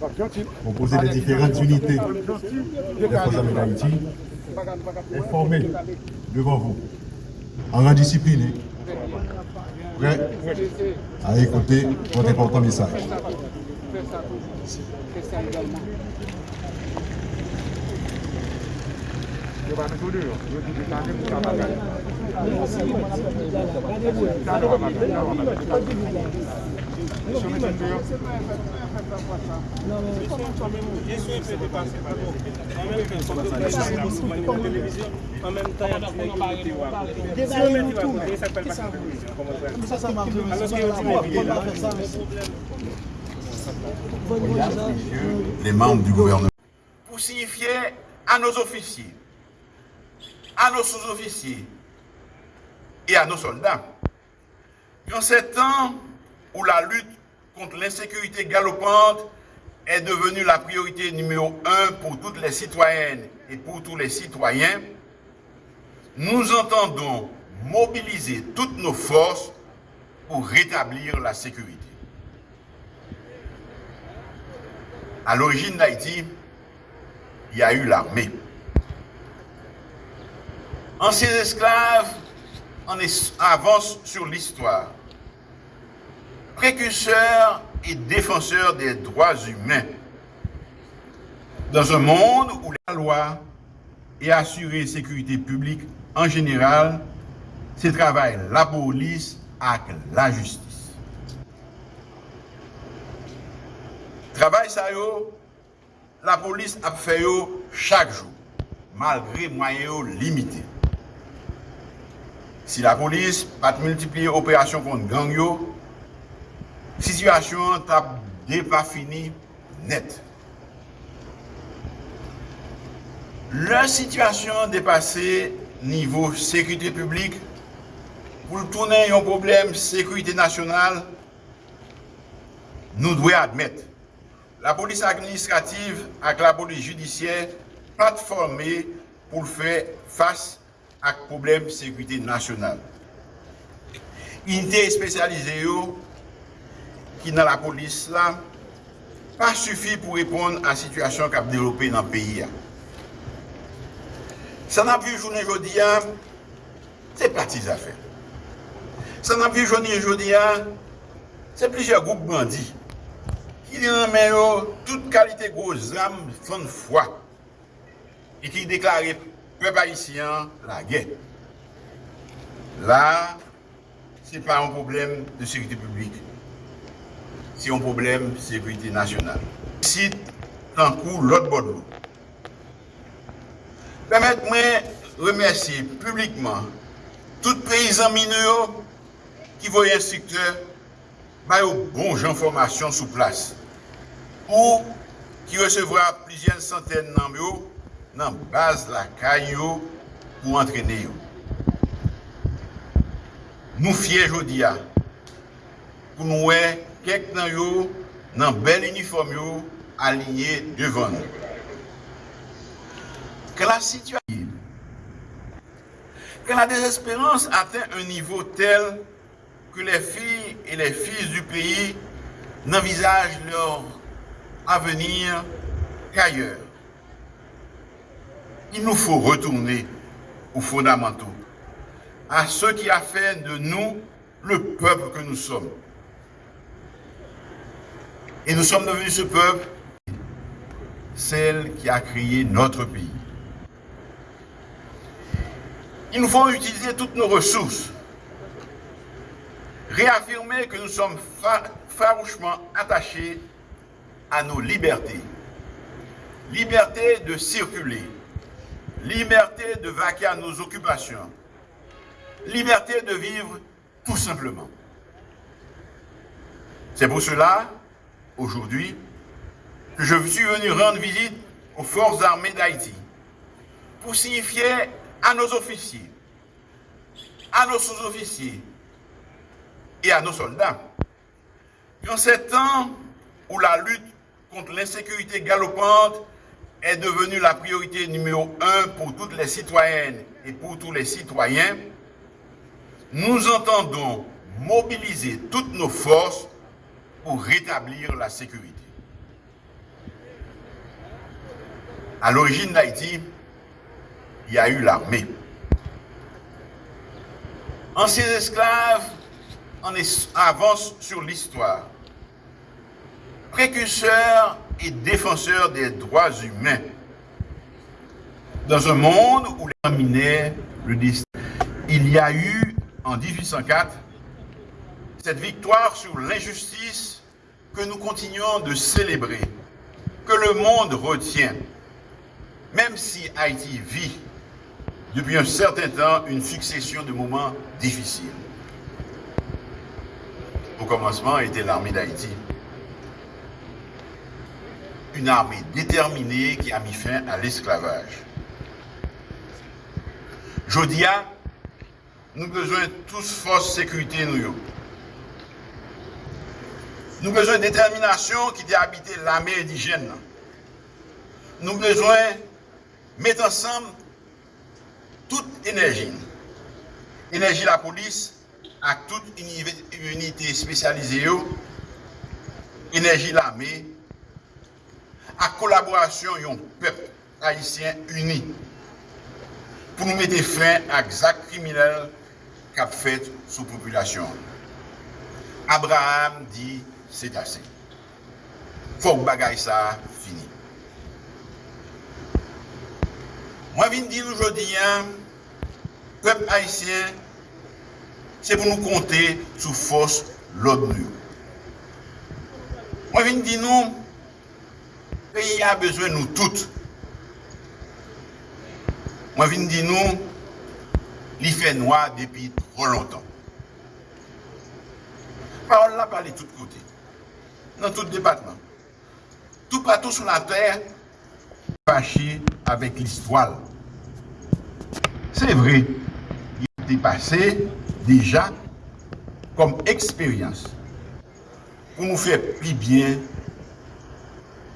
renforcer, composé des différentes unités des forces armées d'Haïti, est formé devant vous, en rang à écouter votre important message. Les membres du gouvernement. Pour signifier à nos officiers, à nos sous-officiers et à nos soldats, qu'en ces temps où la lutte contre l'insécurité galopante est devenue la priorité numéro un pour toutes les citoyennes et pour tous les citoyens, nous entendons mobiliser toutes nos forces pour rétablir la sécurité. À l'origine d'Haïti, il y a eu l'armée. Anciens esclaves en avancent sur l'histoire. précurseur et défenseur des droits humains. Dans un monde où la loi et assurer sécurité publique en général, c'est travail la police avec la justice. Travail ça la police a fait chaque jour, malgré moyens limités. Si la police pas multiplier opérations contre gang Sityasyon tap deva fini net. Lè sityasyon depase nivou sekwite publik pou l'tounen yon problem sekwite nasyonal nou dwe admet. La polis administrativ ak la polis judisyen platforme pou l'fè fass ak problem sekwite nasyonal. Unité spesyalize yo ki nan la polis la, pa sufi pou repon a situasyon kap delope nan peyi ya. San api jounen jodi ya, se plati zafen. San api jounen jodi ya, se plije goup bandi. Ki nan men yo, tout kalite gwo zam fan fwa. E ki deklare pe parisyen la gen. La, se pa an problem de sekite publik. se yon problem sekwiti nasyonal. Sit tankou lot bodlo. Permet mwen remersi publikman tout peyizan mine yo ki voye instrikteur bayo bon jan formasyon sou plas ou ki resevra plizyen santen nan yo nan baz la kay yo pou antrene yo. Nou fye jodi ya pou nou wey kek nan yo nan bel uniform yo alinye devan. Ke la situasyon, ke la desespérance atteint un nivou tel ke le fi et le fils du peyi n'envisage leur avenir qu'ailleurs. Il nous faut retourner aux fondamentaux, à ce qui a fait de nous le peuple que nous sommes. Et nous sommes devenus ce peuple, celle qui a créé notre pays. Il nous faut utiliser toutes nos ressources, réaffirmer que nous sommes farouchement attachés à nos libertés. Liberté de circuler, liberté de vaquer à nos occupations, liberté de vivre tout simplement. C'est pour cela, aujourd'hui, je suis venu rendre visite aux forces armées d'Haïti pour signifier à nos officiers, à nos sous-officiers et à nos soldats qu'en ces temps où la lutte contre l'insécurité galopante est devenue la priorité numéro un pour toutes les citoyennes et pour tous les citoyens, nous entendons mobiliser toutes nos forces pour rétablir la sécurité. À l'origine d'Haïti, il y a eu l'armée. Anciens esclaves en avancent sur l'histoire. Précurseurs et défenseurs des droits humains. Dans un monde où les dominait le destin, il y a eu en 1804 cette victoire sur l'injustice que nous continuons de célébrer, que le monde retient, même si Haïti vit depuis un certain temps une succession de moments difficiles. Au commencement était l'armée d'Haïti. Une armée déterminée qui a mis fin à l'esclavage. Jodia, nous besoin de tous force sécurité nous. Nou bezwen determinasyon ki de habite la me di jen nan. Nou bezwen met ansam tout enerji. Enerji la polis ak tout unité spesyalize yo. Enerji la me ak kolaborasyon yon pep haisyen uni pou nou mette fin ak zak kriminel kap fet sou populasyon. Abraham di se tase. Fok bagay sa fini. Mwen vin di nou jodi an, pep haisyen, se pou nou konte sou fos l'ONU. Mwen vin di nou, peyi a bezwen nou tout. Mwen vin di nou, li fè noua depi tro lontan. Parol la pale tout kote. Dans tout département. Tout partout sur la terre, fâché avec l'histoire. C'est vrai, il était passé déjà comme expérience pour nous faire plus bien,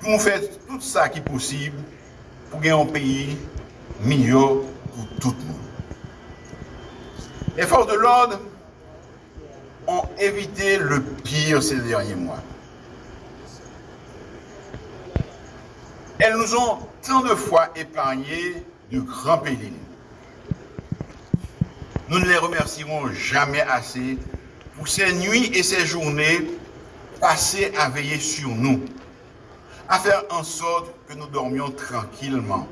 pour nous faire tout ça qui est possible pour gagner un pays meilleur pour tout le monde. Les forces de l'ordre ont évité le pire ces derniers mois. Elles nous ont tant de fois épargné de grands périls. Nous ne les remercierons jamais assez pour ces nuits et ces journées passées à veiller sur nous, à faire en sorte que nous dormions tranquillement,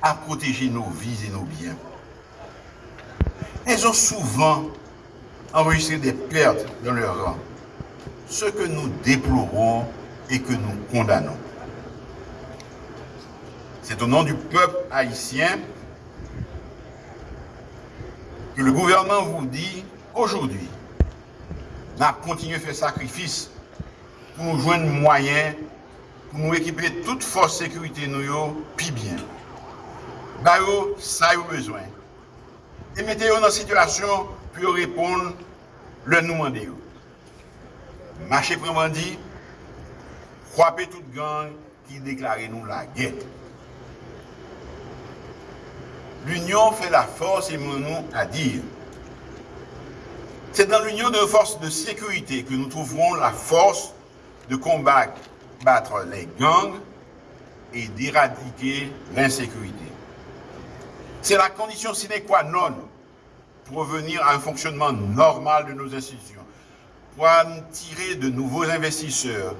à protéger nos vies et nos biens. Elles ont souvent enregistré des pertes dans leur rang, ce que nous déplorons et que nous condamnons. C'est au nom du peuple haïtien que le gouvernement vous dit aujourd'hui, n'a continué à faire sacrifice pour nous joindre moyens, pour nous équiper toute force sécurité nous, puis bien. Bah, ça a besoin. Et mettez-vous dans une situation pour répondre le nous demander. Marchez dit, frappez toute gang qui déclare nous la guerre. L'union fait la force et nous à dire. C'est dans l'union de forces de sécurité que nous trouverons la force de combattre les gangs et d'éradiquer l'insécurité. C'est la condition sine qua non pour revenir à un fonctionnement normal de nos institutions, pour tirer de nouveaux investisseurs,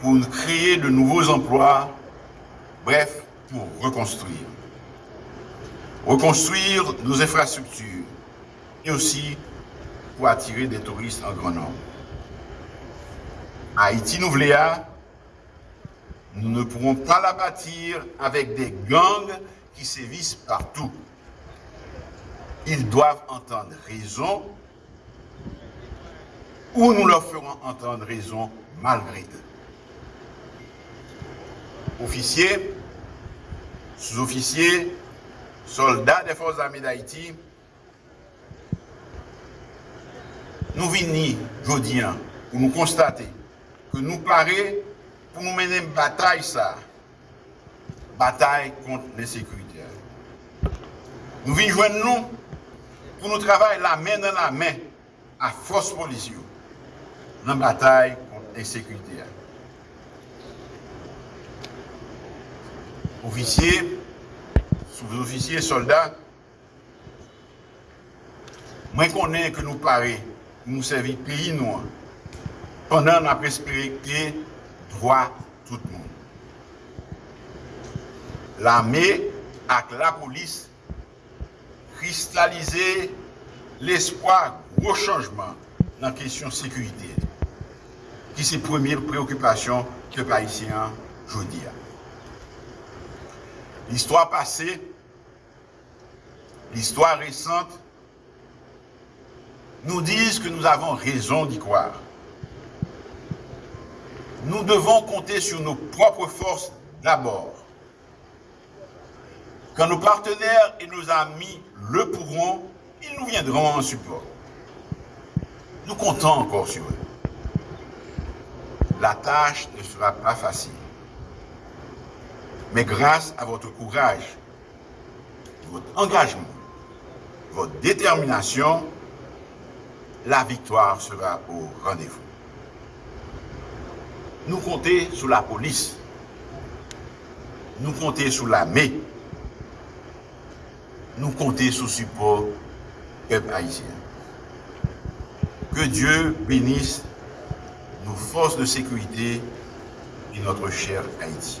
pour créer de nouveaux emplois, bref, pour reconstruire. Reconstruire nos infrastructures et aussi pour attirer des touristes en grand nombre. Haïti Nouvléa, nous ne pourrons pas la bâtir avec des gangs qui sévissent partout. Ils doivent entendre raison ou nous leur ferons entendre raison malgré eux. Officiers, sous-officiers, soldats des forces armées d'Haïti, nous venons aujourd'hui pour nous constater que nous paraît pour nous mener une bataille ça, bataille contre l'insécurité. Nous venons joindre nous pour nous travailler la main dans la main à force policière dans la bataille contre l'insécurité. Officiers, sous-officiers, soldats, mwen konen ke nou pare nou servi peyi nou an, pandan nan presperite drwa tout moun. La me ak la polis kristalize l'espoi gwo chanjman nan kesyon sekurite ki se premier preokupasyon ke paisyen jodi an. L'histoire passée l'histoire récente, nous disent que nous avons raison d'y croire. Nous devons compter sur nos propres forces d'abord. Quand nos partenaires et nos amis le pourront, ils nous viendront en support. Nous comptons encore sur eux. La tâche ne sera pas facile. Mais grâce à votre courage, votre engagement, votre détermination, la victoire sera au rendez-vous. Nous comptons sur la police. Nous comptons sur l'armée. Nous comptons sur le support peuple haïtien. Que Dieu bénisse nos forces de sécurité et notre cher Haïti.